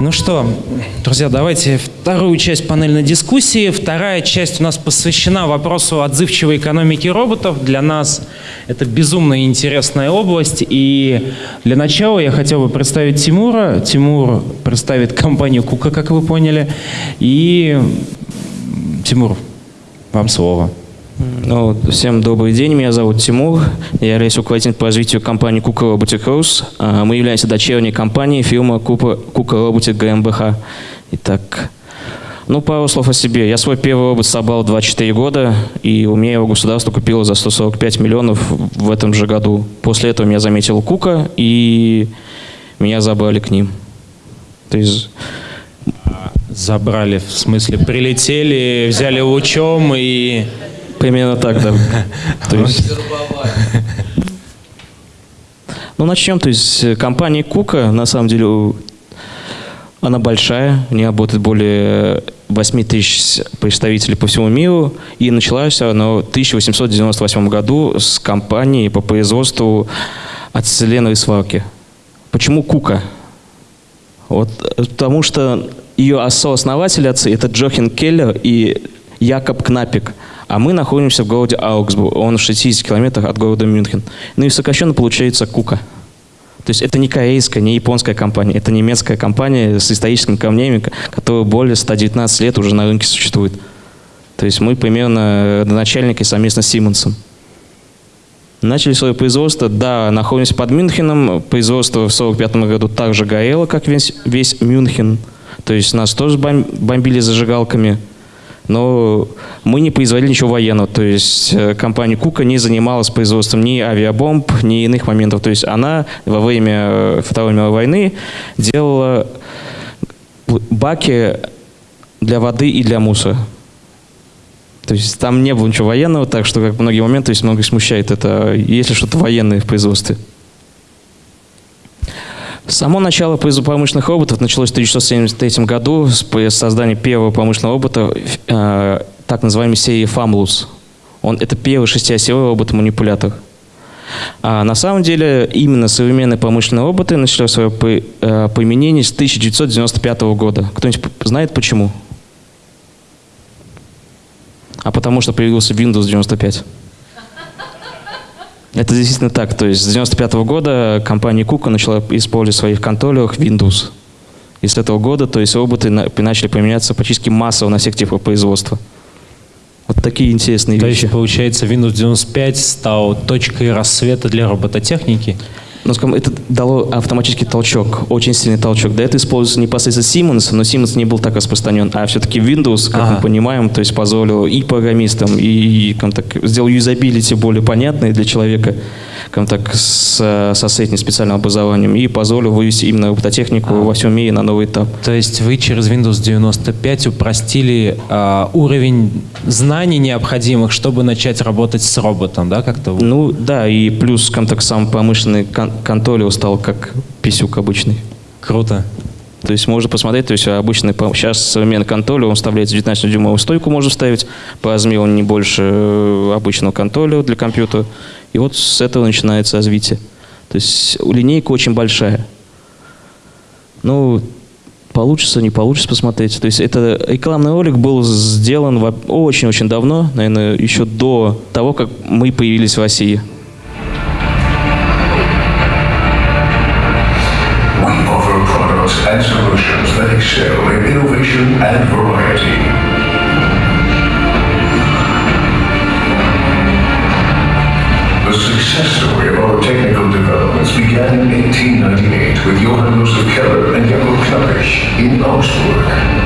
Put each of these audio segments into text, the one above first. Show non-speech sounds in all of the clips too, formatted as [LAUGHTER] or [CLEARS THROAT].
Ну что, друзья, давайте вторую часть панельной дискуссии. Вторая часть у нас посвящена вопросу отзывчивой экономики роботов. Для нас это безумно интересная область. И для начала я хотел бы представить Тимура. Тимур представит компанию Кука, как вы поняли. И Тимур, вам слово. Ну, всем добрый день, меня зовут Тимур, я являюсь руководителем по развитию компании Кука Robotic House. А, мы являемся дочерней компанией фирмы Кука Robotic GmbH. Итак, ну, пару слов о себе. Я свой первый робот собрал 24 года, и у меня его государство купило за 145 миллионов в этом же году. После этого меня заметил Кука, и меня забрали к ним. То есть... Забрали, в смысле, прилетели, взяли лучом и... Примерно так, да. [LAUGHS] То есть... Ну, начнем. То есть э, компания Кука, на самом деле, она большая, не работает более 8 тысяч представителей по всему миру. И началась она в 1898 году с компании по производству ацетиленовой сварки. Почему Кука? Вот, э, потому что ее сооснователи отцы – это Джохин Келлер и Якоб Кнапик – а мы находимся в городе Аугсбург, он в 60 километрах от города Мюнхен. Ну и сокращенно получается Кука. То есть это не корейская, не японская компания, это немецкая компания с историческими камнями, которая более 119 лет уже на рынке существует. То есть мы примерно начальники совместно с Симонсом. Начали свое производство, да, находимся под Мюнхеном. Производство в 1945 году также горело, как весь, весь Мюнхен. То есть нас тоже бомбили зажигалками но мы не производили ничего военного. То есть э, компания Кука не занималась производством ни авиабомб, ни иных моментов. То есть она во время э, Второй мировой войны делала баки для воды и для мусора. То есть там не было ничего военного, так что как многие моменты, то есть многих смущает это, если что-то военное в производстве. Само начало промышленных роботов началось в 1973 году с создания первого промышленного робота, э, так называемой серии FAMLUS. Он, это первый шестиосевой робот-манипулятор. А на самом деле именно современные промышленные роботы начали свое э, применение с 1995 года. Кто-нибудь знает почему? А потому что появился Windows 95. Это действительно так. То есть с 95 -го года компания Кука начала использовать в своих контроллерах Windows. И с этого года то есть роботы начали применяться практически массово на всех типах производства. Вот такие интересные то вещи. То есть, получается, Windows 95 стал точкой рассвета для робототехники? Но скажем, это дало автоматический толчок, очень сильный толчок. До этого использовался непосредственно Siemens, но Siemens не был так распространен, а все-таки Windows, как ага. мы понимаем, то есть позволил и программистам, и, как так, сделал юзабилити более понятной для человека, как так, с, со средним специальным образованием, и позволил вывести именно робототехнику а. во всем мире на новый этап. То есть вы через Windows 95 упростили э, уровень знаний необходимых, чтобы начать работать с роботом, да, как-то? Ну, да, и плюс, так, сам промышленный контроллер стал как писюк обычный. Круто. То есть можно посмотреть, то есть обычный, сейчас современный контроллер, он вставляет 19-дюймовую стойку, можно вставить, по размеру он не больше э, обычного контроллера для компьютера. И вот с этого начинается развитие. То есть линейка очень большая. Ну, получится, не получится посмотреть. То есть это рекламный ролик был сделан очень-очень давно, наверное, еще до того, как мы появились в России. and solutions that excel in innovation and variety. Began in 1898 with Johann Josef Keller and Jakob Knappich in Augsburg.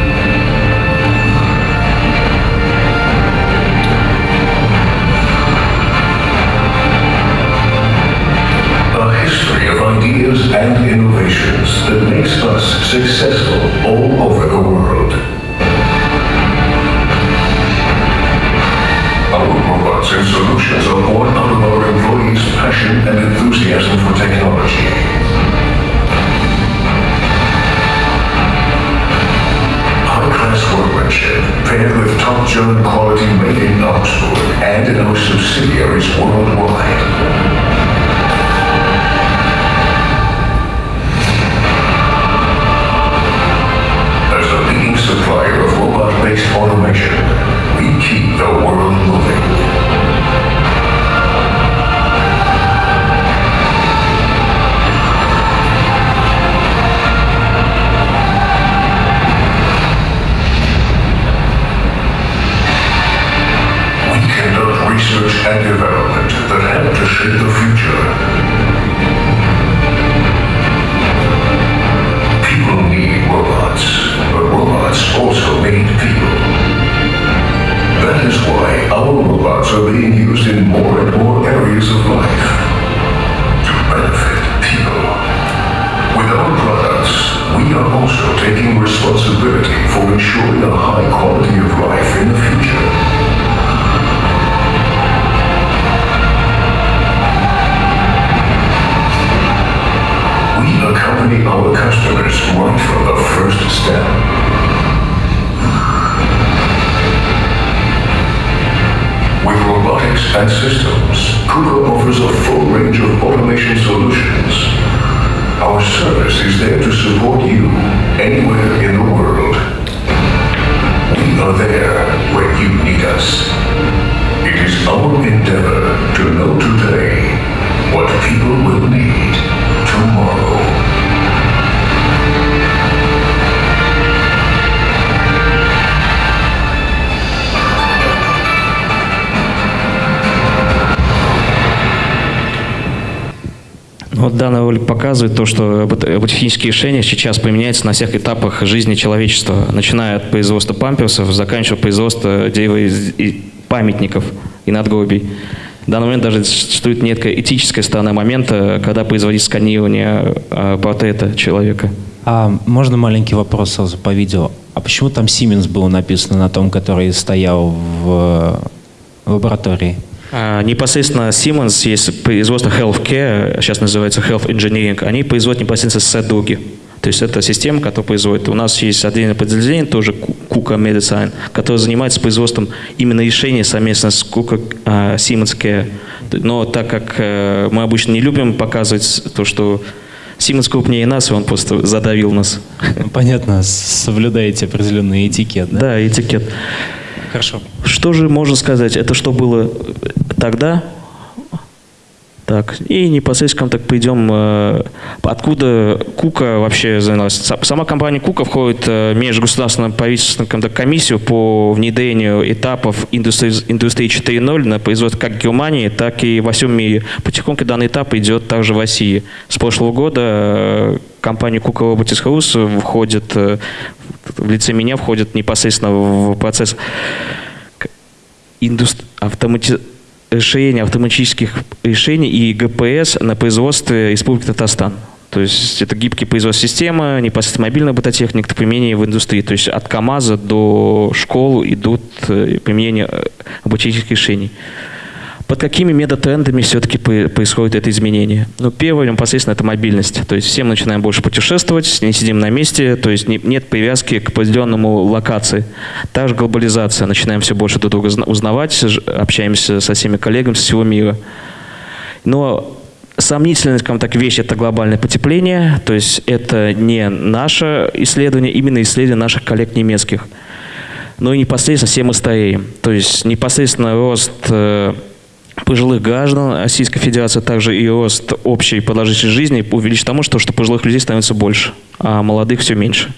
for ensuring a high quality of ролик показывает то, что робот- роботехнические решения сейчас применяются на всех этапах жизни человечества, начиная от производства памперсов, заканчивая из- и памятников и надгробий. В данный момент даже существует некая этическая сторона момента, когда производить сканирование а, портрета человека. А можно маленький вопрос сразу по видео? А почему там Siemens было написано на том, который стоял в э, лаборатории? А, Непосредственно Siemens есть производство Healthcare, сейчас называется Health Engineering, они производят непосредственно сэдуги. То есть это система, которая производит. У нас есть отдельное подразделение, тоже Kuka Medicine, которое занимается производством именно решений совместно с Kuka а, Siemens Care. Но так как э, мы обычно не любим показывать то, что Siemens крупнее нас, он просто задавил нас. Понятно, соблюдаете определенный этикет, да? Да, этикет. Хорошо. Что же можно сказать? Это что было тогда? Так, и непосредственно так пойдем, э, откуда Кука вообще занялась. Са- Сама компания Кука входит э, в межгосударственную правительственную комиссию по внедрению этапов индустрии, индустрии 4.0 на производство как в Германии, так и во всем мире. Потихоньку данный этап идет также в России. С прошлого года э, компания Кука Robotics Rus входит, э, в лице меня входит непосредственно в процесс к- индус- автомати- решения автоматических решений и ГПС на производстве Республики Татарстан. То есть это гибкий производство системы, непосредственно мобильная робототехника, это применение в индустрии. То есть от КАМАЗа до школ идут э, применение э, робототехнических решений. Под какими метатрендами все-таки происходит это изменение? Ну, первое, непосредственно, это мобильность. То есть все мы начинаем больше путешествовать, не сидим на месте, то есть не- нет привязки к определенному локации. Также глобализация. Начинаем все больше друг друга зна- узнавать, общаемся со всеми коллегами со всего мира. Но сомнительная, скажем так, вещь – это глобальное потепление. То есть это не наше исследование, именно исследование наших коллег немецких. Ну и непосредственно все мы стареем. То есть непосредственно рост э, пожилых граждан Российской Федерации, также и рост общей продолжительности жизни увеличит тому, что, что пожилых людей становится больше, а молодых все меньше.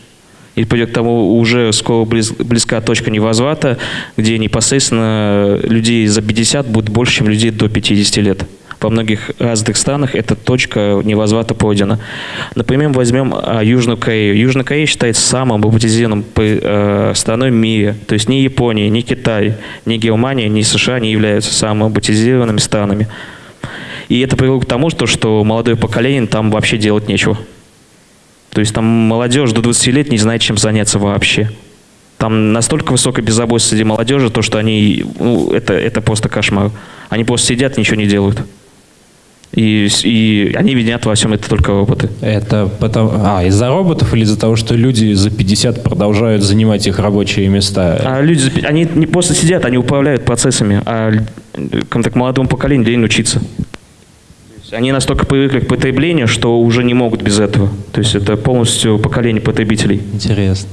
И придет к тому, уже скоро близ- близка точка невозврата, где непосредственно людей за 50 будет больше, чем людей до 50 лет. Во многих развитых странах эта точка невозврата пройдена. Например, возьмем а, Южную Корею. Южная Корея считается самым роботизированным э, страной в мире. То есть ни Япония, ни Китай, ни Германия, ни США не являются самыми роботизированными странами. И это привело к тому, что, что молодое поколение там вообще делать нечего. То есть там молодежь до 20 лет не знает, чем заняться вообще. Там настолько высокая безработица среди молодежи, то, что они, ну, это, это просто кошмар. Они просто сидят ничего не делают. И, и они винят во всем это только роботы. Это потому... А, из-за роботов или из-за того, что люди за 50 продолжают занимать их рабочие места? А люди, за они не просто сидят, они управляют процессами, а так, молодому поколению лень учиться. Они настолько привыкли к потреблению, что уже не могут без этого. То есть это полностью поколение потребителей. Интересно.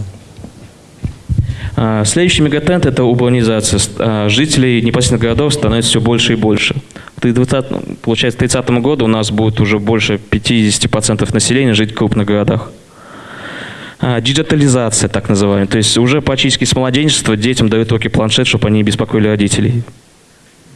А, Следующий мегатренд – это урбанизация. А, Жителей непосредственно городов становится все больше и больше. К 20, ну, получается, к 30 году у нас будет уже больше 50% населения жить в крупных городах. А, Диджитализация, так называемая. То есть уже практически с младенчества детям дают руки планшет, чтобы они не беспокоили родителей.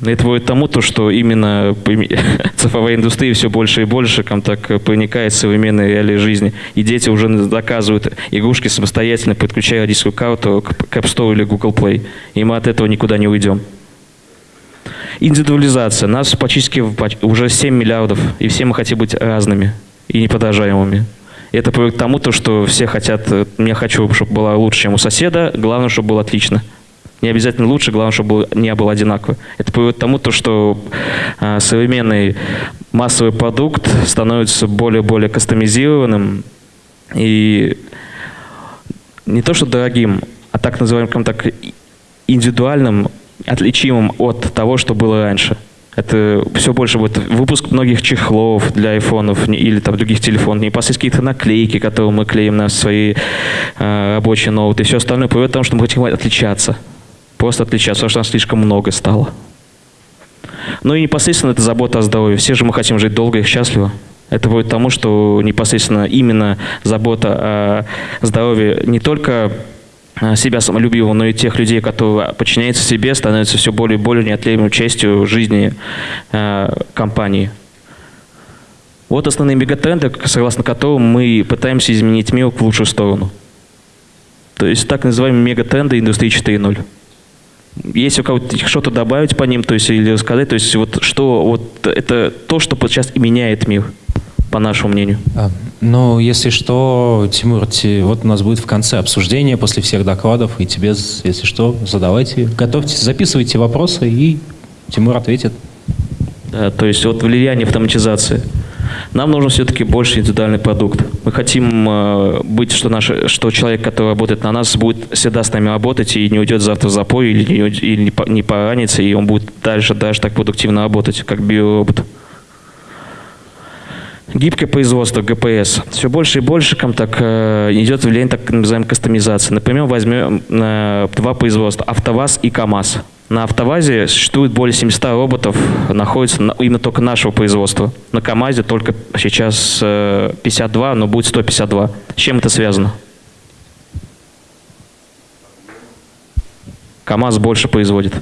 Это будет тому, то, что именно [LAUGHS] цифровая индустрия все больше и больше как так, проникает в современные реалии жизни. И дети уже заказывают игрушки самостоятельно, подключая родительскую карту к App Store или Google Play. И мы от этого никуда не уйдем. Индивидуализация. Нас практически уже 7 миллиардов, и все мы хотим быть разными и неподражаемыми. Это приводит к тому, то, что все хотят, э, я хочу, чтобы было лучше, чем у соседа, главное, чтобы было отлично. Не обязательно лучше, главное, чтобы не было одинаково. Это приводит к тому, то, что а, современный массовый продукт становится более и более кастомизированным, И не то что дорогим, а так называемым так индивидуальным, отличимым от того, что было раньше. Это все больше будет выпуск многих чехлов для айфонов или там других телефонов, непосредственно какие-то наклейки, которые мы клеим на свои э, рабочие ноуты и все остальное приводит к тому, что мы хотим отличаться. Просто отличаться, потому что нас слишком много стало. Ну и непосредственно это забота о здоровье. Все же мы хотим жить долго и счастливо. Это будет тому, что непосредственно именно забота о здоровье не только себя самолюбивого, но и тех людей, которые подчиняются себе, становятся все более и более неотъемлемой частью жизни э, компании. Вот основные мегатренды, согласно которым мы пытаемся изменить мир в лучшую сторону. То есть так называемые мегатренды индустрии 4.0. Если у кого-то что-то добавить по ним, то есть или рассказать, то есть вот что вот это то, что сейчас меняет мир по нашему мнению? А, ну, если что, Тимур, те, вот у нас будет в конце обсуждение после всех докладов, и тебе, если что, задавайте, готовьте, записывайте вопросы, и Тимур ответит. Да, то есть вот влияние автоматизации. Нам нужен все-таки больше индивидуальный продукт. Мы хотим э, быть, что, наш, что человек, который работает на нас, будет всегда с нами работать и не уйдет завтра в запой или, не, или не, не поранится, и он будет дальше, дальше так продуктивно работать, как биоробот. Гибкое производство, ГПС. Все больше и больше так, э, идет влияние так называемой кастомизации. Например, возьмем э, два производства, АвтоВАЗ и КАМАЗ. На АвтоВАЗе существует более 700 роботов, находится на, именно только нашего производства. На КАМАЗе только сейчас э, 52, но будет 152. С чем это связано? КАМАЗ больше производит.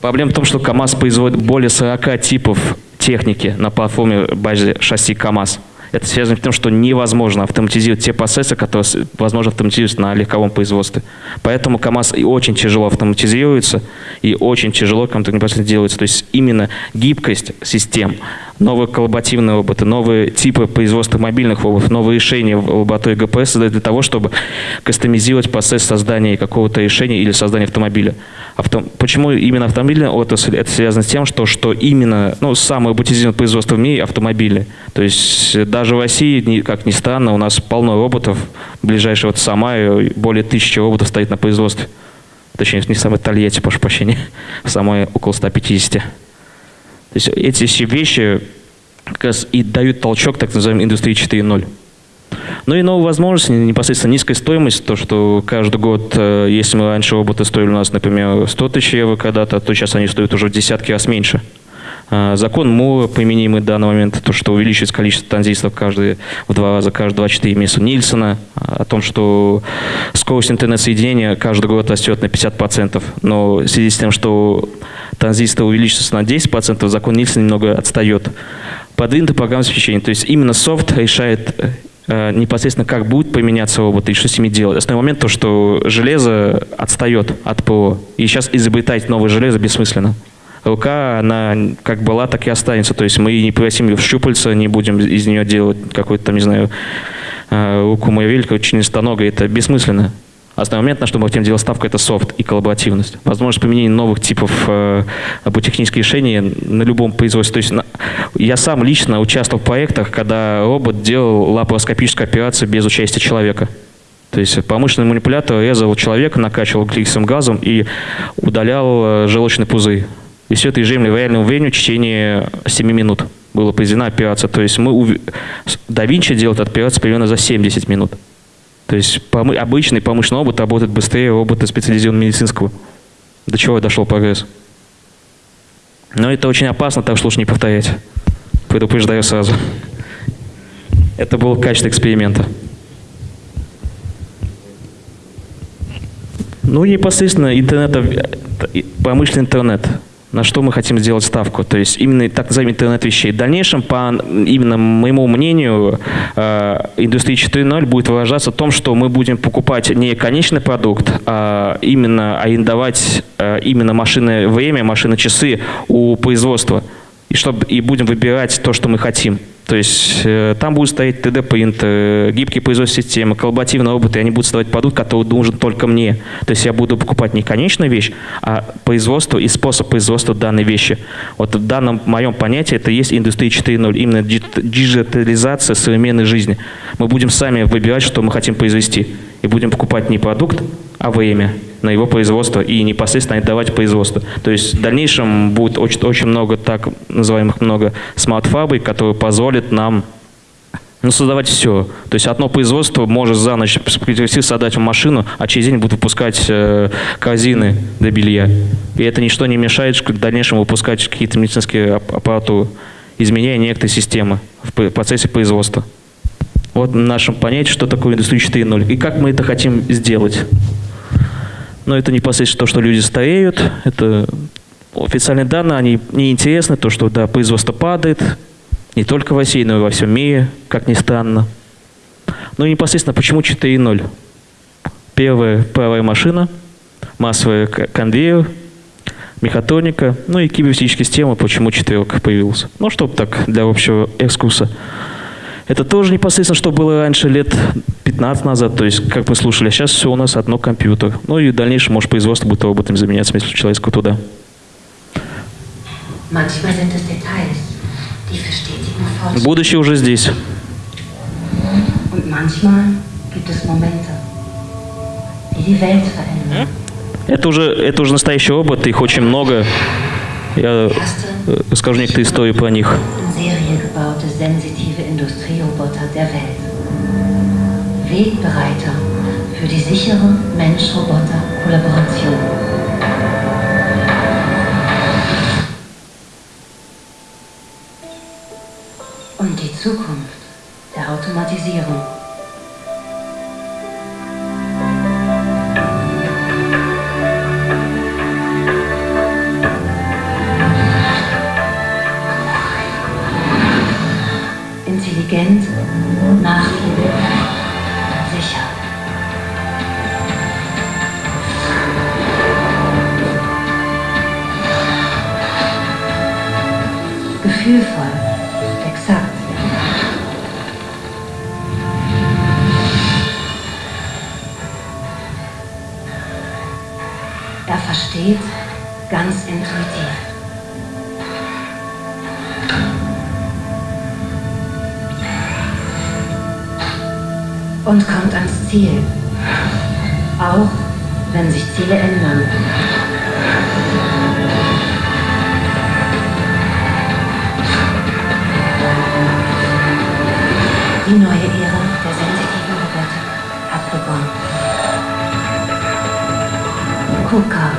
Проблема в том, что КАМАЗ производит более 40 типов техники на платформе базе шасси КАМАЗ. Это связано с тем, что невозможно автоматизировать те процессы, которые возможно автоматизировать на легковом производстве. Поэтому КАМАЗ очень тяжело автоматизируется и очень тяжело непосредственно делается. То есть именно гибкость систем, новые коллаборативные роботы, новые типы производства мобильных роботов, новые решения в лаборатории ГПС для того, чтобы кастомизировать процесс создания какого-то решения или создания автомобиля. Авто... Почему именно автомобильная отрасль? Это связано с тем, что, что именно ну, самое роботизированное производство в мире – автомобили. То есть э, даже в России, как ни странно, у нас полно роботов. Ближайшего вот Самая более тысячи роботов стоит на производстве. Точнее, не самой Тольятти, прошу прощения. [LAUGHS] В самой около 150. То есть эти все вещи как раз и дают толчок так называемой индустрии 4.0. Ну и новые возможности, непосредственно низкая стоимость, то, что каждый год, э, если мы раньше роботы стоили у нас, например, 100 тысяч евро когда-то, то сейчас они стоят уже в десятки раз меньше. А, закон Мура, применимый в данный момент, то, что увеличивается количество транзисторов каждые, в два раза, каждые 24 месяца Нильсона, о том, что скорость интернет-соединения каждый год растет на 50%, но в связи с тем, что транзисторы увеличиваются на 10%, закон Нильсона немного отстает. Продвинутое программное обеспечение, то есть именно софт решает Э, непосредственно как будет применяться робот и что с ними делать. Основной момент то, что железо отстает от ПО. И сейчас изобретать новое железо бессмысленно. Рука, она как была, так и останется. То есть мы не превратим ее в щупальца, не будем из нее делать какой-то там, не знаю, э, руку Муравелька, членистоногой. Это бессмысленно. Основной момент, на что мы хотим делать ставку, это софт и коллаборативность. Возможность применения новых типов э, роботехнических решений на любом производстве. То есть на, я сам лично участвовал в проектах, когда робот делал лапароскопическую операцию без участия человека. То есть промышленный манипулятор резал человека, накачивал углекислым газом и удалял э, желчный пузырь. И все это ежедневно в реальном времени в течение 7 минут была произведена операция. То есть мы, да Винчи делает операцию примерно за 70 минут. То есть обычный промышленный робот работает быстрее робота специализированного медицинского. До чего дошел прогресс. Но это очень опасно, так что лучше не повторять. Предупреждаю сразу. Это был качество эксперимента. Ну, непосредственно интернет, э, промышленный интернет на что мы хотим сделать ставку. То есть именно так называемый интернет вещей. В дальнейшем, по именно моему мнению, э, индустрия 4.0 будет выражаться в том, что мы будем покупать не конечный продукт, а именно арендовать э, именно машины время, машины часы у производства. И, чтобы, и будем выбирать то, что мы хотим. То есть э, там будут стоять 3D-принт, э, гибкие производственные системы, коллаборативные роботы, и они будут создавать продукт, который нужен только мне. То есть я буду покупать не конечную вещь, а производство и способ производства данной вещи. Вот в данном моем понятии это есть индустрия 4.0, именно диджитализация современной жизни. Мы будем сами выбирать, что мы хотим произвести, и будем покупать не продукт, а время на его производство и непосредственно отдавать производство. То есть в дальнейшем будет очень, очень много так называемых много smart -фабрик, которые позволят нам ну, создавать все. То есть одно производство может за ночь создать машину, а через день будут выпускать э, корзины для белья. И это ничто не мешает в дальнейшем выпускать какие-то медицинские аппаратуры, изменяя некоторые системы в процессе производства. Вот в нашем понятии, что такое индустрия 4.0 и как мы это хотим сделать но это непосредственно то, что люди стареют, это официальные данные, они неинтересны, то, что да, производство падает, не только в России, но и во всем мире, как ни странно. Ну и непосредственно, почему 4.0? Первая паровая машина, массовый конвейер, мехатроника, ну и киберфизическая система, почему четверка появилась. Ну, чтобы так, для общего экскурса. Это тоже непосредственно, что было раньше, лет 15 назад, то есть, как мы слушали, сейчас все у нас одно компьютер. Ну и в дальнейшем, может, производство будет роботами заменяться, если человеческого туда. Будущее уже здесь. Это уже, это уже настоящий опыт, их очень много. Я расскажу некоторые истории про них. Wegbereiter für die sichere Mensch-Roboter-Kollaboration. Und die Zukunft der Automatisierung. Ziel. Auch wenn sich Ziele ändern. Die neue Ära der sensitiven Robotik hat begonnen. KUKA.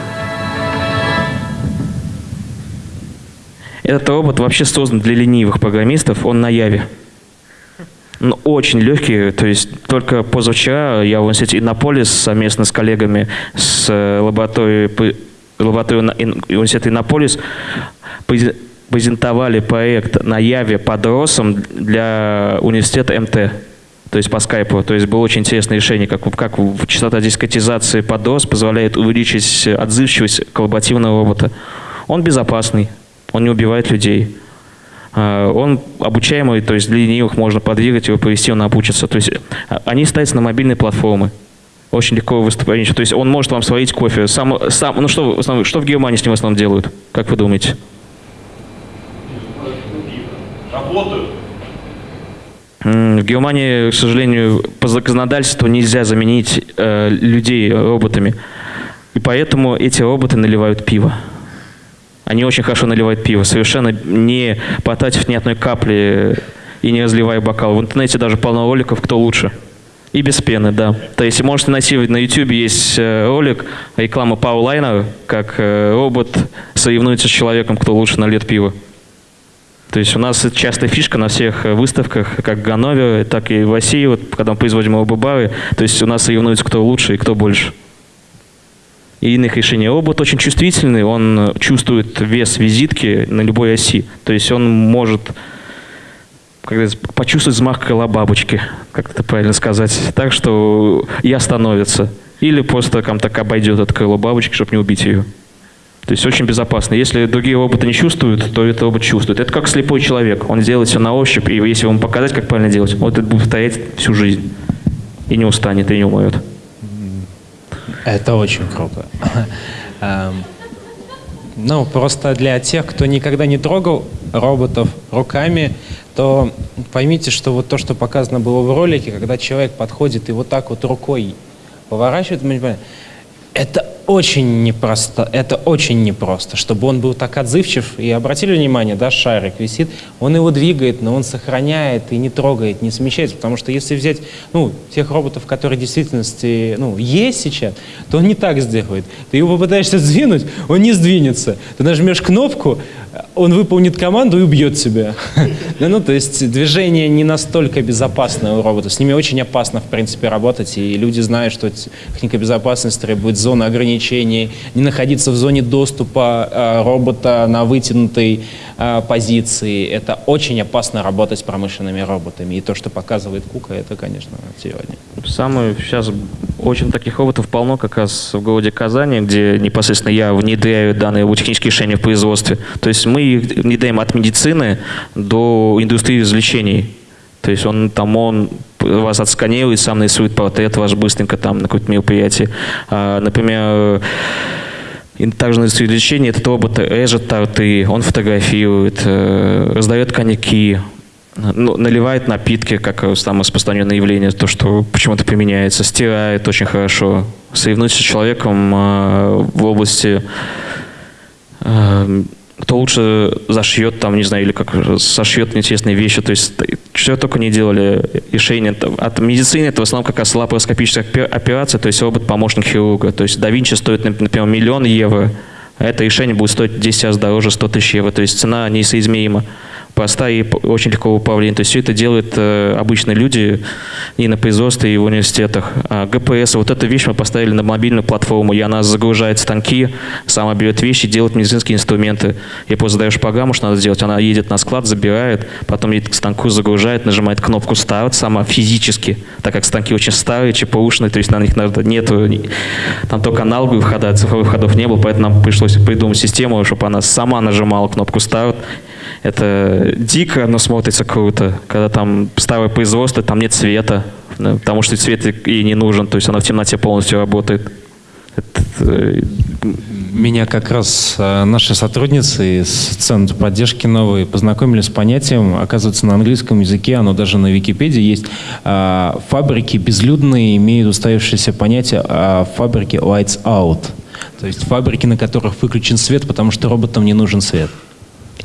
Этот робот вообще создан для ленивых программистов, он на Яве. Ну, очень легкий, то есть только позавчера я в университете Иннополис совместно с коллегами с э, лабораторией, лабораторией университета Иннополис презентовали проект на Яве под для университета МТ. То есть по скайпу. То есть было очень интересное решение, как, как частота дискретизации под РОС позволяет увеличить отзывчивость коллаборативного робота. Он безопасный, он не убивает людей. А, он обучаемый, то есть для ленивых можно подвигать его, повести, он обучится. То есть а, они ставятся на мобильные платформы. Очень легко выступать. То есть он может вам сварить кофе. Сам, сам, ну что, в основном, что в Германии с ним в основном делают? Как вы думаете? Работают. В Германии, к сожалению, по законодательству нельзя заменить э, людей роботами. И поэтому эти роботы наливают пиво. Они очень хорошо наливают пиво, совершенно не потратив ни одной капли и не разливая бокал. В интернете даже полно роликов, кто лучше. И без пены, да. То есть можете найти на YouTube есть э, ролик реклама Паулайна, как э, робот соревнуется с человеком, кто лучше нальет пиво. То есть у нас частая фишка на всех выставках, как в Ганновере, так и в России, вот, когда мы производим робобары, то есть у нас соревнуются, кто лучше и кто больше и иных решений. Робот очень чувствительный, он чувствует вес визитки на любой оси. То есть он может почувствовать взмах крыла бабочки, как это правильно сказать, так что и остановится. Или просто там так обойдет это крыло бабочки, чтобы не убить ее. То есть очень безопасно. Если другие роботы не чувствуют, то этот робот чувствует. Это как слепой человек. Он делает все на ощупь, и если ему показать, как правильно делать, вот это будет повторять всю жизнь. И не устанет, и не умрет. Это очень круто. [LAUGHS] Эм, ну, просто для тех, кто никогда не трогал роботов руками, то поймите, что вот то, что показано было в ролике, когда человек подходит и вот так вот рукой поворачивает, это очень непросто, это очень непросто, чтобы он был так отзывчив. И обратили внимание, да, шарик висит, он его двигает, но он сохраняет и не трогает, не смещается, потому что если взять, ну, тех роботов, которые в действительности, ну, есть сейчас, то он не так сделает. Ты его попытаешься сдвинуть, он не сдвинется. Ты нажмешь кнопку, он выполнит команду и убьет тебя. [LAUGHS] Ну, то есть движение не настолько безопасное у робота. С ними очень опасно, в принципе, работать, и люди знают, что техника безопасности требует зоны ограничений, не находиться в зоне доступа э, робота на вытянутой э, позиции. Это очень опасно работать с промышленными роботами. И то, что показывает Кука, это, конечно, сегодня. Самое сейчас очень таких роботов полно как раз в городе Казани, где непосредственно я внедряю данные технические решения в производстве. То есть мы их внедряем от медицины до индустрии развлечений. То есть он там он вас отсканирует, сам нарисует портрет ваш быстренько там на какое-то мероприятие. А, например, и также на развлечение этот робот режет торты, он фотографирует, э, раздает коньяки, ну, наливает напитки, как самое распространенное явление, то, что почему-то применяется, стирает очень хорошо, соревнуется с человеком э, в области э, кто лучше зашьет там, не знаю, или как сошьет интересные вещи. То есть что только не делали решения. От медицины это в основном как раз лапароскопическая операция, то есть робот-помощник хирурга. То есть да Винчи стоит, например, миллион евро, а это решение будет стоить 10 раз дороже 100 тысяч евро. То есть цена несоизмерима простая и очень легко управление. То есть все это делают э, обычные люди и на производстве, и в университетах. А ГПС, вот эту вещь мы поставили на мобильную платформу, и она загружает станки, сама берет вещи, делает медицинские инструменты. И просто задаешь программу, что надо сделать, она едет на склад, забирает, потом едет к станку, загружает, нажимает кнопку «Старт» сама физически, так как станки очень старые, ЧПУшные, то есть на них надо, нету, там только аналоговые входа, цифровых входов не было, поэтому нам пришлось придумать систему, чтобы она сама нажимала кнопку «Старт», это дико, но смотрится круто. Когда там старое производство, там нет света, потому что цвет ей не нужен, то есть она в темноте полностью работает. Это, э, меня как раз э, наши сотрудницы из Центра поддержки новой познакомили с понятием, оказывается, на английском языке, оно даже на Википедии есть. Э, фабрики безлюдные имеют устоявшееся понятие о фабрике lights out. То есть фабрики, на которых выключен свет, потому что роботам не нужен свет.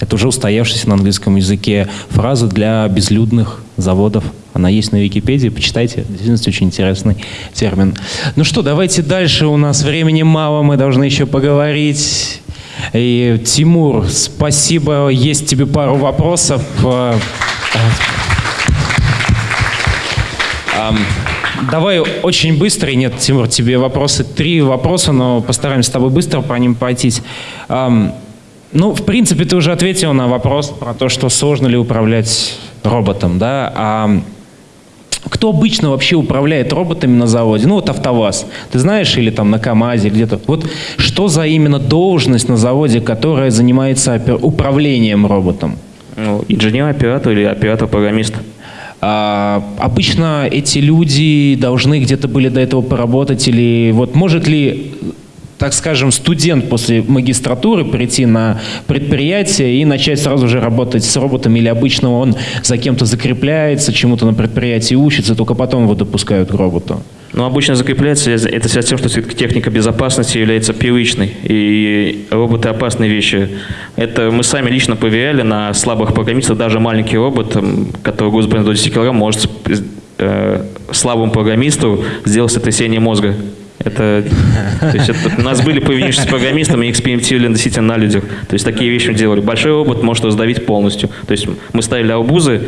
Это уже устоявшаяся на английском языке фраза для безлюдных заводов. Она есть на Википедии, почитайте. Действительно, очень интересный термин. Ну что, давайте дальше. У нас времени мало, мы должны еще поговорить. И, Тимур, спасибо. Есть тебе пару вопросов. Э, давай очень быстро. Нет, Тимур, тебе вопросы. Три вопроса, но постараемся с тобой быстро по ним пройтись. Ну, в принципе, ты уже ответил на вопрос про то, что сложно ли управлять роботом, да? А кто обычно вообще управляет роботами на заводе? Ну, вот АвтоВАЗ, ты знаешь, или там на КАМАЗе где-то. Вот что за именно должность на заводе, которая занимается управлением роботом? Ну, инженер-оператор или оператор-программист. А, обычно эти люди должны где-то были до этого поработать или вот может ли так скажем, студент после магистратуры прийти на предприятие и начать сразу же работать с роботами, или обычно он за кем-то закрепляется, чему-то на предприятии учится, только потом его допускают к роботу? Ну, обычно закрепляется это связано с тем, что техника безопасности является привычной, и роботы опасные вещи. Это мы сами лично проверяли на слабых программистах, даже маленький робот, который груз до 10 кг, может э, слабому программисту сделать сотрясение мозга. Это, то есть это, у нас были повинившиеся программистом и экспериментировали действительно на людях. То есть такие вещи мы делали. Большой робот может раздавить полностью. То есть мы ставили арбузы,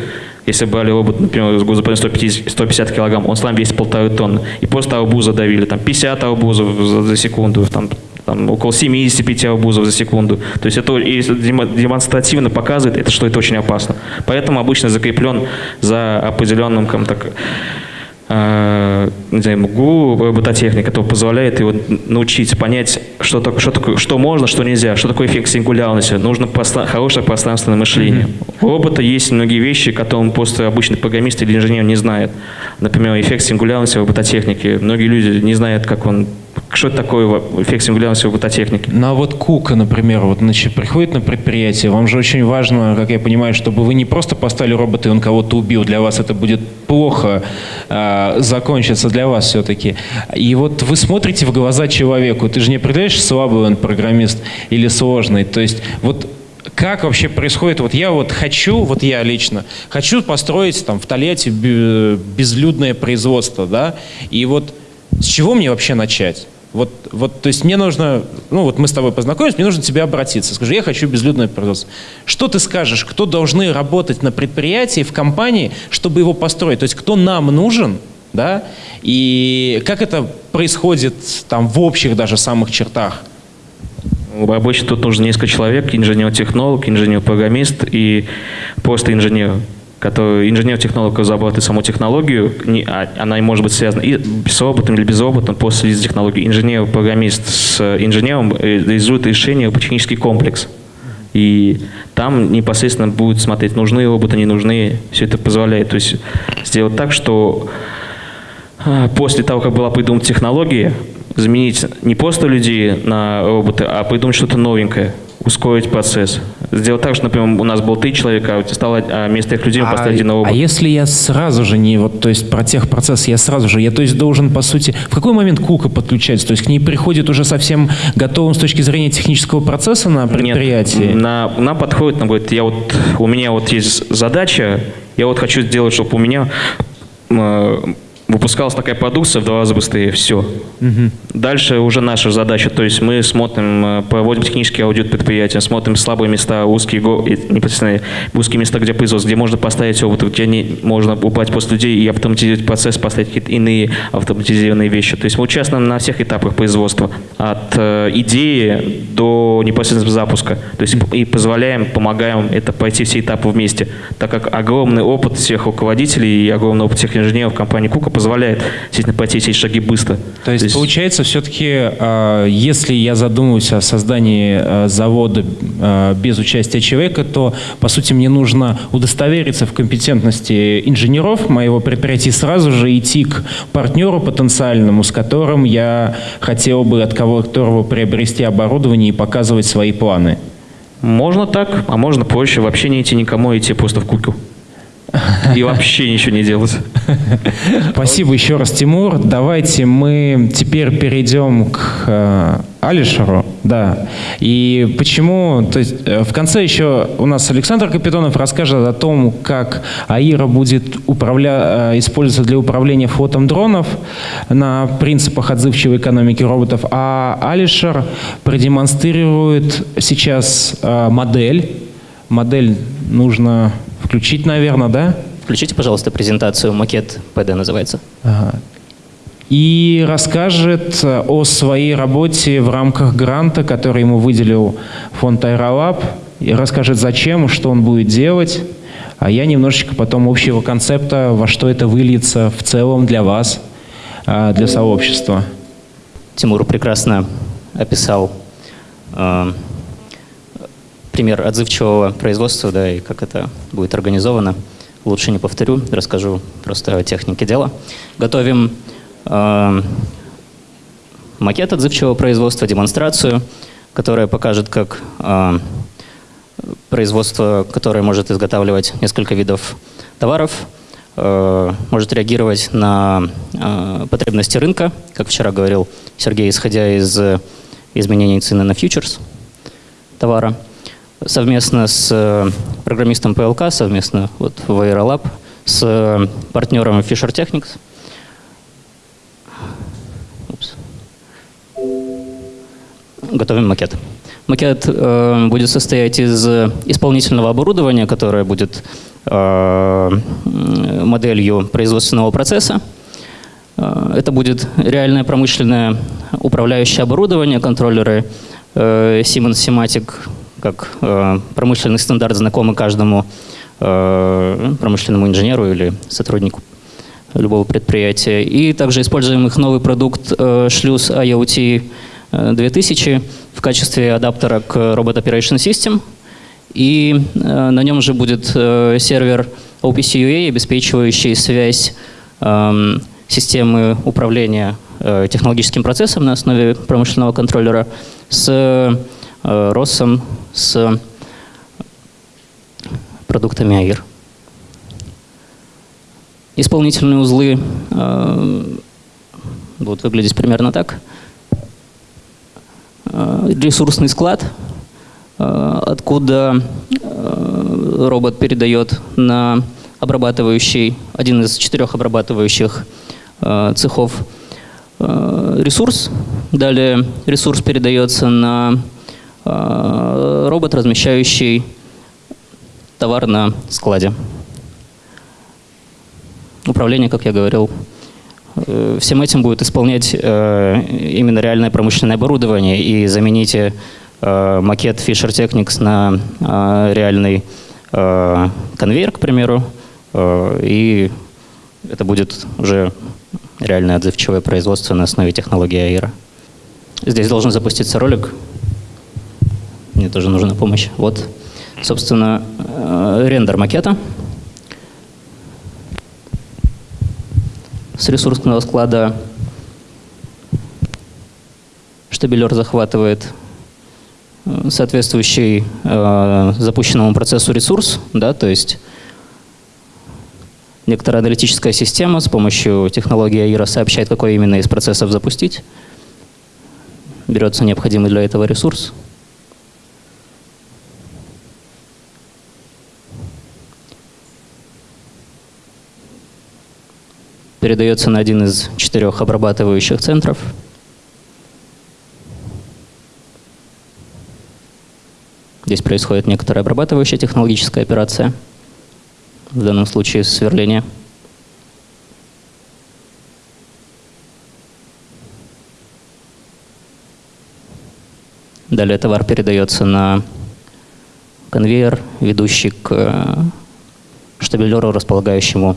если брали робот, например, с грузоподъемом 150, 150 килограмм, он сам весит полторы тонны. И просто арбуза давили, там 50 арбузов за, за секунду, там, там около 75 арбузов за секунду. То есть это и демонстративно показывает, это, что это очень опасно. Поэтому обычно закреплен за определенным как, э, не знаю, МГУ, робототехника, который позволяет его научить понять, что, так, что, такое, что можно, что нельзя, что такое эффект сингулярности. Нужно простра- хорошее пространственное мышление. У робота есть многие вещи, которые просто обычный программист или инженер не знает. Например, эффект сингулярности в робототехнике. Многие люди не знают, как он что это такое эффект сингулярности в робототехнике. Ну а вот Кука, например, вот значит, приходит на предприятие, вам же очень важно, как я понимаю, чтобы вы не просто поставили робота, и он кого-то убил, для вас это будет плохо э, закончится для вас все-таки. И вот вы смотрите в глаза человеку, ты же не определяешь, слабый он программист или сложный. То есть вот как вообще происходит? Вот я вот хочу, вот я лично, хочу построить там в Тольятти бе- безлюдное производство, да, и вот с чего мне вообще начать? Вот, вот, то есть мне нужно, ну вот мы с тобой познакомились, мне нужно тебе обратиться. Скажи, я хочу безлюдное производство. Что ты скажешь, кто должны работать на предприятии, в компании, чтобы его построить? То есть кто нам нужен, да, и как это происходит там в общих даже самых чертах? Обычно тут нужно несколько человек, инженер-технолог, инженер-программист и просто инженер, который инженер-технолог разрабатывает саму технологию, не- а- она может быть связана и с роботом или без робота, после из технологии. Инженер-программист с инженером э, реализует решение технический комплекс. И там непосредственно будет смотреть, нужны роботы, не нужны. Все это позволяет. То есть сделать так, что после того, как была придумана технология, заменить не просто людей на роботы, а придумать что-то новенькое, ускорить процесс. Сделать так, что, например, у нас было три человека, а стало а вместо этих людей мы поставили один а робот. если я сразу же не, вот, то есть про техпроцесс я сразу же, я то есть должен, по сути, в какой момент Кука подключается? То есть к ней приходит уже совсем готовым с точки зрения технического процесса на предприятии? Нет, на, нам подходит, нам говорит, я вот, у меня вот есть задача, я вот хочу сделать, чтобы у меня выпускалась такая продукция в два раза быстрее, все. Дальше уже наша задача, то есть мы смотрим, э, проводим технический аудит предприятия, смотрим слабые места, узкие, непосредственно узкие места, где производство, где можно поставить опыт, где не, можно убрать после людей и автоматизировать процесс, поставить какие-то иные автоматизированные вещи. То есть мы участвуем на всех этапах производства, от э, идеи до непосредственно запуска. То есть и позволяем, помогаем это пройти все этапы вместе, так как огромный опыт всех руководителей и огромный опыт всех инженеров компании Кука позволяет, пройти все эти шаги быстро. То есть, получается, все-таки, э, если я задумываюсь о создании э, завода э, без участия человека, то, по сути, мне нужно удостовериться в компетентности инженеров моего предприятия и сразу же идти к партнеру потенциальному, с которым я хотел бы от кого- которого приобрести оборудование и показывать свои планы. Можно так, а можно проще, вообще не идти никому, а идти просто в Куку. И вообще ничего не делать. Спасибо еще раз, Тимур. Давайте мы теперь перейдем к э, Алишеру. Да. И почему, то есть э, в конце еще у нас Александр Капитонов расскажет о том, как АИРа будет управля... э, использоваться для управления флотом дронов на принципах отзывчивой экономики роботов, а Алишер продемонстрирует сейчас модель. Модель нужно включить, наверное, да? Включите, пожалуйста, презентацию. Макет ПД называется. Ага. И расскажет о своей работе в рамках гранта, который ему выделил фонд Аэролаб. И расскажет, зачем, что он будет делать. А я немножечко потом общего концепта, во что это выльется в целом для вас, а, для сообщества. Тимур прекрасно описал э, пример отзывчивого производства, да, и как это будет организовано. Лучше не повторю, расскажу просто о технике дела. Готовим э, макет отзывчивого производства, демонстрацию, которая покажет, как э, производство, которое может изготавливать несколько видов товаров, э, может реагировать на э, потребности рынка, как вчера говорил Сергей, исходя из э, изменений цены на фьючерс товара. Совместно с э, программистом ПЛК, совместно вот в Aerolab, с э, партнером Fisher Technics. Упс. Готовим макет. Макет э, будет состоять из исполнительного оборудования, которое будет э, моделью производственного процесса. Э, Это будет реальное промышленное управляющее оборудование, контроллеры э, Siemens Simatic, как э, промышленный стандарт, знакомый каждому э, промышленному инженеру или сотруднику любого предприятия. И также используем их новый продукт э, шлюз IoT э, 2000 в качестве адаптера к Robot Operation System. И на нем же будет сервер OPC обеспечивающий связь эм, системы управления технологическим процессом на основе промышленного контроллера с э, ROS, с продуктами АИР. Исполнительные узлы э, будут выглядеть примерно так. Э, ресурсный склад, откуда робот передает на обрабатывающий, один из четырех обрабатывающих цехов ресурс. Далее ресурс передается на робот, размещающий товар на складе. Управление, как я говорил, э, всем этим будет исполнять э, именно реальное промышленное оборудование и замените э, макет Fisher Technics на реальный конвейер, к примеру, и это будет уже реальное отзывчивое производство на основе технологии АИРа. Здесь должен запуститься ролик. Мне тоже нужна помощь. Вот, собственно, э, рендер макета. С ресурсного склада штабелер захватывает э, соответствующий э, запущенному процессу ресурс, да, то есть некоторая аналитическая система с помощью технологии AIRA сообщает, какой именно из процессов запустить. Берется необходимый для этого ресурс. Передается на один из четырех обрабатывающих центров. Здесь происходит некоторая обрабатывающая технологическая операция, в данном случае сверление. Далее товар передается на конвейер, ведущий к э, штабелеру, располагающему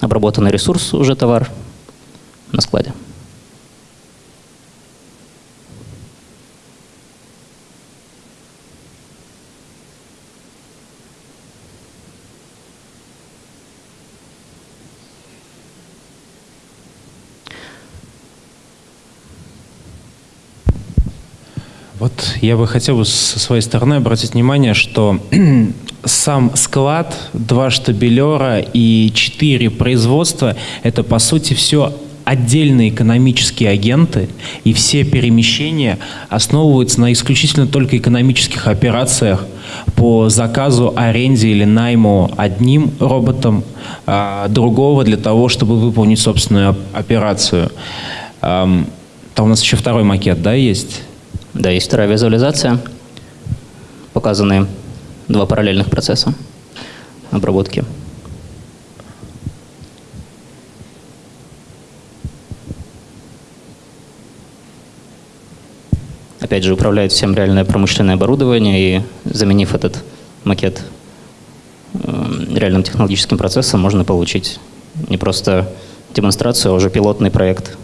обработанный ресурс, уже товар на складе. Вот я бы хотел бы со своей стороны обратить внимание, что [CLEARS THROAT] сам склад, два штабелера и четыре производства – это, по сути, все отдельные экономические агенты, и все перемещения основываются на исключительно только экономических операциях по заказу, аренде или найму одним роботом, а другого для того, чтобы выполнить собственную операцию. Там у нас еще второй макет, да, есть? Да, есть вторая визуализация. Показаны два параллельных процесса обработки. Опять же, управляет всем реальное промышленное оборудование, и заменив этот макет э, реальным технологическим процессом, можно получить не просто демонстрацию, а уже пилотный проект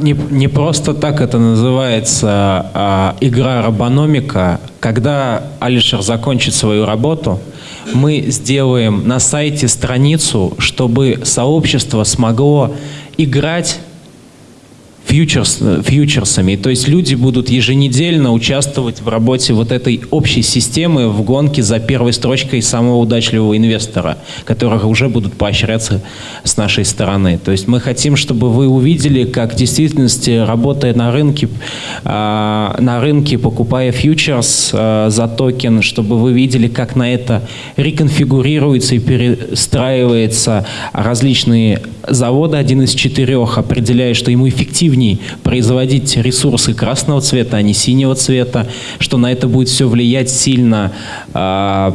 Не, не просто так это называется а, игра робономика. Когда Алишер закончит свою работу, мы сделаем на сайте страницу, чтобы сообщество смогло играть фьючерс, фьючерсами. То есть люди будут еженедельно участвовать в работе вот этой общей системы в гонке за первой строчкой самого удачливого инвестора, которых уже будут поощряться с нашей стороны. То есть мы хотим, чтобы вы увидели, как в действительности, работая на рынке, а, на рынке покупая фьючерс а, за токен, чтобы вы видели, как на это реконфигурируется и перестраивается различные заводы, один из четырех, определяя, что ему эффективнее производить ресурсы красного цвета, а не синего цвета, что на это будет все влиять сильно э,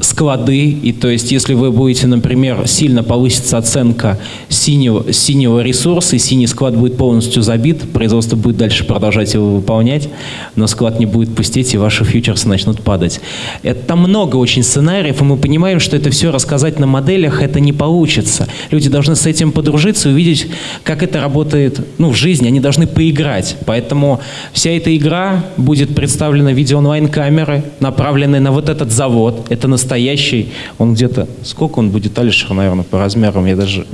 склады, и то есть если вы будете, например, сильно повысится оценка синего, синего ресурса, и синий склад будет полностью забит, производство будет дальше продолжать его выполнять, но склад не будет пустеть, и ваши фьючерсы начнут падать. Это много очень сценариев, и мы понимаем, что это все рассказать на моделях, это не получится. Люди должны с этим подружиться увидеть, как это работает ну, в жизни, они должны поиграть. Поэтому вся эта игра будет представлена в виде онлайн-камеры, направленной на вот этот завод. Это настоящий, он где-то, сколько он будет, Алишер, наверное, по размерам, я даже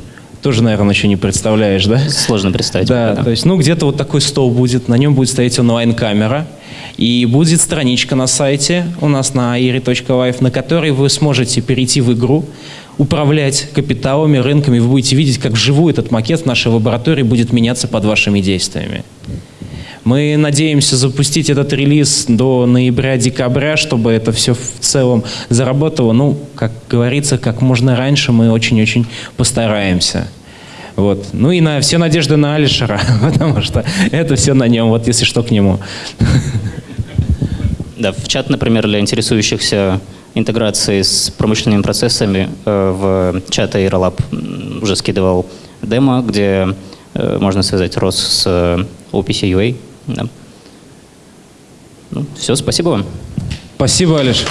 тоже, наверное, еще не представляешь, да? Сложно представить. Да, то есть, ну, где-то вот такой стол будет, на нем будет стоять онлайн-камера, и будет страничка на сайте у нас на airi.life, на которой вы сможете перейти в игру, управлять капиталами, рынками, вы будете видеть, как вживую этот макет в нашей лаборатории будет меняться под вашими действиями. Мы надеемся запустить этот релиз до ноября-декабря, чтобы это все в целом заработало. Ну, как говорится, как можно раньше мы очень-очень постараемся. Вот. Ну и на все надежды на Алишера, [LAUGHS] потому что это все на нем, вот если что, к нему. Да, в чат, например, для интересующихся интеграцией с промышленными процессами э, в чат Aerolab уже скидывал демо, где э, можно связать ROS с э, OPC UA. Да. Ну, все, спасибо вам. Спасибо, Алиш.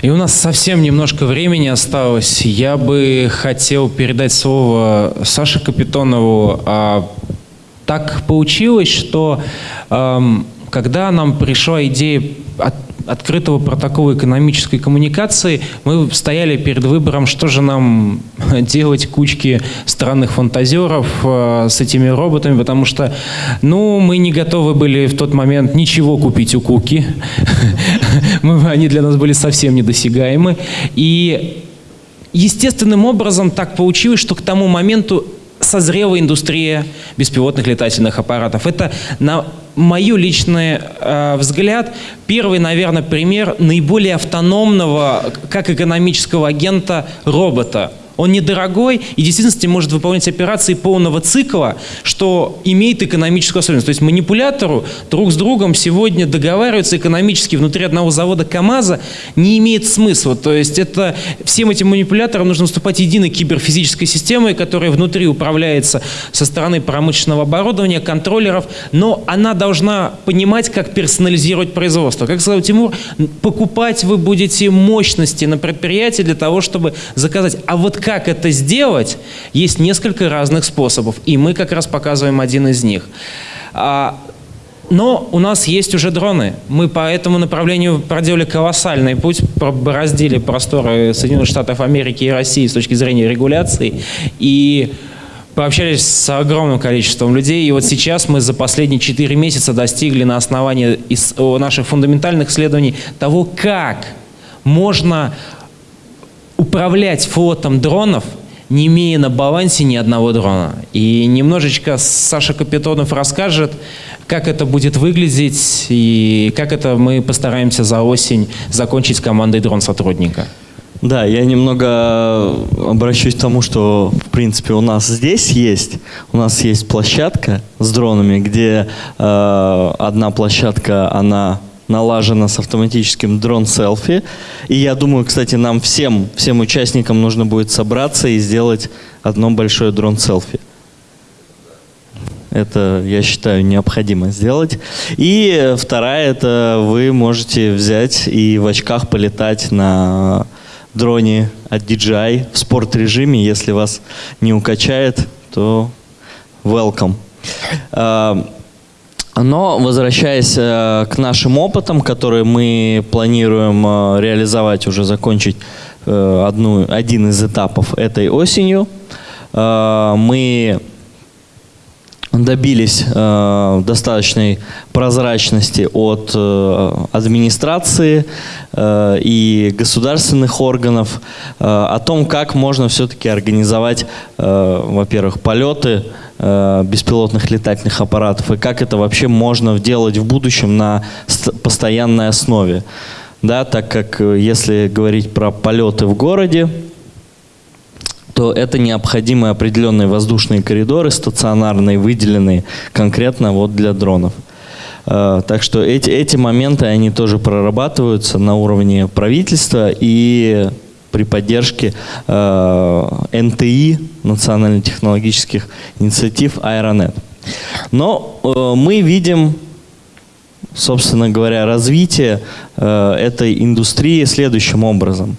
И у нас совсем немножко времени осталось. Я бы хотел передать слово Саше Капитонову. А, так получилось, что эм, когда нам пришла идея от- открытого протокола экономической коммуникации, мы стояли перед выбором, что же нам [LAUGHS] делать кучки странных фантазеров э, с этими роботами, потому что, ну, мы не готовы были в тот момент ничего купить у Куки. [LAUGHS] Они для нас были совсем недосягаемы. И естественным образом так получилось, что к тому моменту созрела индустрия беспилотных летательных аппаратов. Это, на мой личный э, взгляд, первый, наверное, пример наиболее автономного, как экономического агента, робота. Он недорогой и в действительности может выполнять операции полного цикла, что имеет экономическую особенность. То есть манипулятору друг с другом сегодня договариваться экономически внутри одного завода КАМАЗа не имеет смысла. То есть это всем этим манипуляторам нужно выступать единой киберфизической системой, которая внутри управляется со стороны промышленного оборудования, контроллеров, но она должна понимать, как персонализировать производство. Как сказал Тимур, покупать вы будете мощности на предприятии для того, чтобы заказать. А вот как это сделать, есть несколько разных способов. И мы как раз показываем один из них. А, но у нас есть уже дроны. Мы по этому направлению проделали колоссальный путь, бороздили просторы Соединенных Штатов Америки и России с точки зрения регуляции. И пообщались с огромным количеством людей. И вот сейчас мы за последние 4 месяца достигли на основании наших фундаментальных исследований того, как можно управлять флотом дронов, не имея на балансе ни одного дрона. И немножечко Саша Капитонов расскажет, как это будет выглядеть и как это мы постараемся за осень закончить командой дрон-сотрудника. Да, я немного обращусь к тому, что, в принципе, у нас здесь есть, у нас есть площадка с дронами, где э, одна площадка, она налажена с автоматическим дрон-селфи. И я думаю, кстати, нам всем, всем участникам нужно будет собраться и сделать одно большое дрон-селфи. Это, я считаю, необходимо сделать. И вторая, это вы можете взять и в очках полетать на дроне от DJI в спорт-режиме. Если вас не укачает, то welcome. Но возвращаясь э, к нашим опытам, которые мы планируем э, реализовать, уже закончить э, одну, один из этапов этой осенью, э, мы добились э, достаточной прозрачности от э, администрации э, и государственных органов э, о том, как можно все-таки организовать, э, во-первых, полеты беспилотных летательных аппаратов и как это вообще можно делать в будущем на ст- постоянной основе. Да, так как э, если говорить про полеты в городе, то это необходимы определенные воздушные коридоры, стационарные, выделенные конкретно вот для дронов. Э, так что эти, эти моменты, они тоже прорабатываются на уровне правительства и при поддержке э, НТИ, национально-технологических инициатив Аэронет. Но э, мы видим, собственно говоря, развитие э, этой индустрии следующим образом.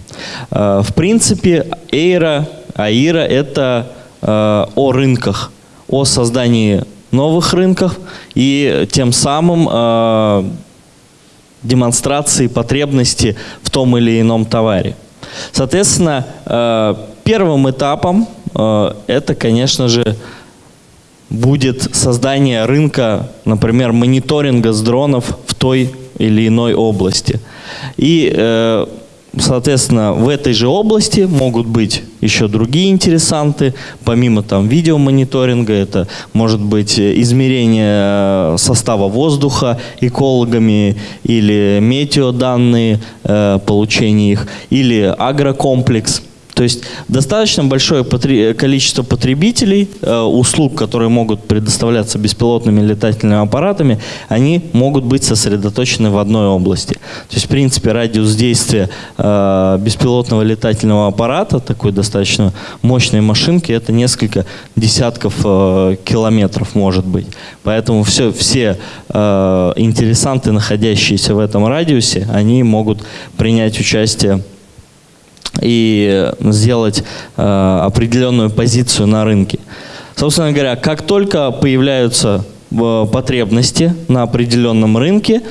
Э, в принципе, Эйра, Аира – это э, о рынках, о создании новых рынков и тем самым э, демонстрации потребности в том или ином товаре. Соответственно, э, первым этапом э, это, конечно же, будет создание рынка, например, мониторинга с дронов в той или иной области. И э, Соответственно, в этой же области могут быть еще другие интересанты, помимо там видеомониторинга, это может быть измерение э, состава воздуха экологами или метеоданные, э, получение их, или агрокомплекс – то есть достаточно большое количество потребителей, э, услуг, которые могут предоставляться беспилотными летательными аппаратами, они могут быть сосредоточены в одной области. То есть, в принципе, радиус действия э, беспилотного летательного аппарата, такой достаточно мощной машинки, это несколько десятков э, километров может быть. Поэтому все, все интересанты, находящиеся в этом радиусе, они могут принять участие и сделать э, определенную позицию на рынке. Собственно говоря, как только появляются э, потребности на определенном рынке,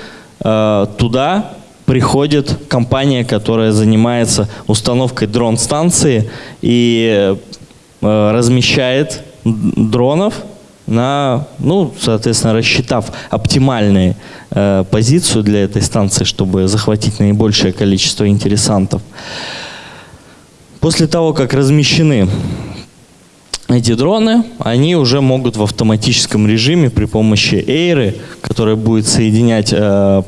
э, туда приходит компания, которая занимается установкой дрон-станции и э, размещает дронов на, ну, соответственно, рассчитав оптимальную э, позицию для этой станции, чтобы захватить наибольшее количество интересантов. После того, как размещены эти дроны, они уже могут в автоматическом режиме при помощи Эйры, которая будет соединять э,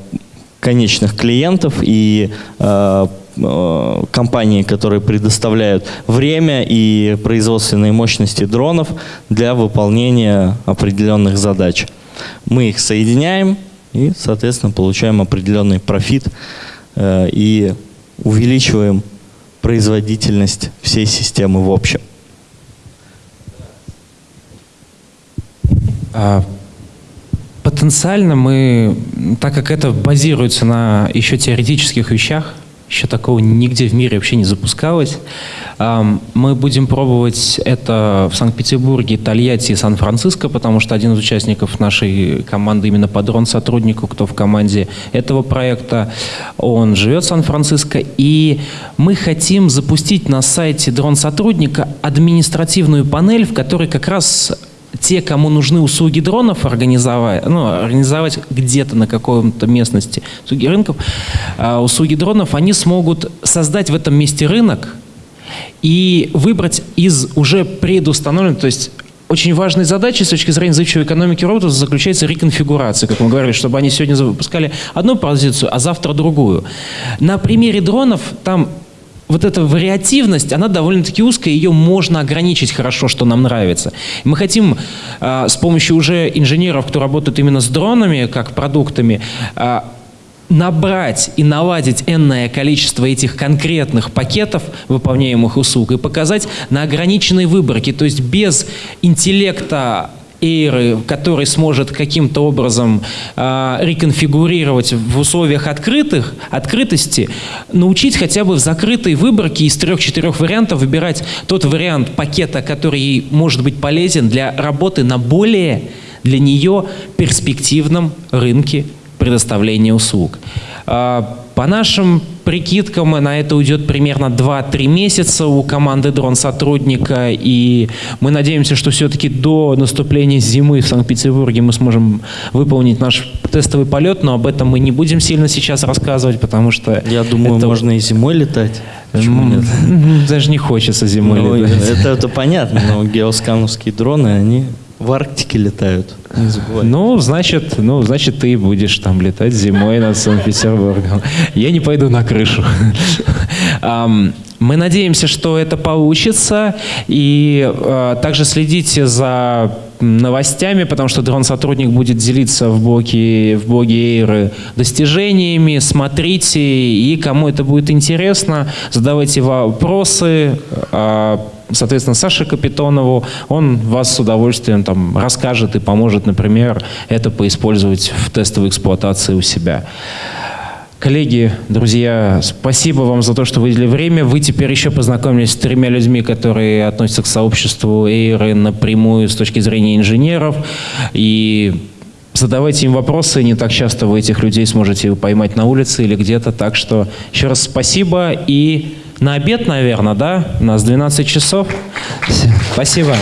конечных клиентов и э, э, компании, которые предоставляют время и производственные мощности дронов для выполнения определенных задач. Мы их соединяем и, соответственно, получаем определенный профит э, и увеличиваем производительность всей системы в общем. А, потенциально мы, так как это базируется на еще теоретических вещах, еще такого нигде в мире вообще не запускалось. Мы будем пробовать это в Санкт-Петербурге, Тольятти и Сан-Франциско, потому что один из участников нашей команды именно подрон сотруднику, кто в команде этого проекта, он живет в Сан-Франциско. И мы хотим запустить на сайте дрон сотрудника административную панель, в которой как раз те, кому нужны услуги дронов организовать, ну, организовать где-то на каком-то местности услуги рынков, а, услуги дронов, они смогут создать в этом месте рынок и выбрать из уже предустановленных, то есть очень важной задачей с точки зрения зыбчивой экономики роботов заключается реконфигурация, как мы говорили, чтобы они сегодня запускали одну позицию, а завтра другую. На примере дронов там вот эта вариативность, она довольно-таки узкая, ее можно ограничить хорошо, что нам нравится. мы хотим э, с помощью уже инженеров, кто работает именно с дронами, как продуктами, э, набрать и наладить энное количество этих конкретных пакетов выполняемых услуг и показать на ограниченной выборке, то есть без интеллекта Эйры, который сможет каким-то образом э, реконфигурировать в условиях открытых, открытости, научить хотя бы в закрытой выборке из трех-четырех вариантов выбирать тот вариант пакета, который может быть полезен для работы на более для нее перспективном рынке предоставления услуг. А, по нашим прикидкам на это уйдет примерно 2-3 месяца у команды дрон-сотрудника, и мы надеемся, что все-таки до наступления зимы в Санкт-Петербурге мы сможем выполнить наш тестовый полет, но об этом мы не будем сильно сейчас рассказывать, потому что... Я думаю, это... можно и зимой летать. Почему нет? [LAUGHS] Даже не хочется зимой ну, летать. Это, это понятно, но геоскановские дроны, они в Арктике летают, не забывай. Ну, значит, ну, значит, ты будешь там летать зимой над Санкт-Петербургом. Я не пойду на крышу. Мы надеемся, что это получится. И а, также следите за новостями, потому что дрон-сотрудник будет делиться в блоге, в блоге Эйры достижениями. Смотрите, и кому это будет интересно, задавайте вопросы. Соответственно, Саше Капитонову, он вас с удовольствием там расскажет и поможет, например, это поиспользовать в тестовой эксплуатации у себя. Коллеги, друзья, спасибо вам за то, что выделили время. Вы теперь еще познакомились с тремя людьми, которые относятся к сообществу Эйры напрямую с точки зрения инженеров. И задавайте им вопросы. Не так часто вы этих людей сможете поймать на улице или где-то. Так что еще раз спасибо. И на обед, наверное, да? У нас 12 часов. Спасибо.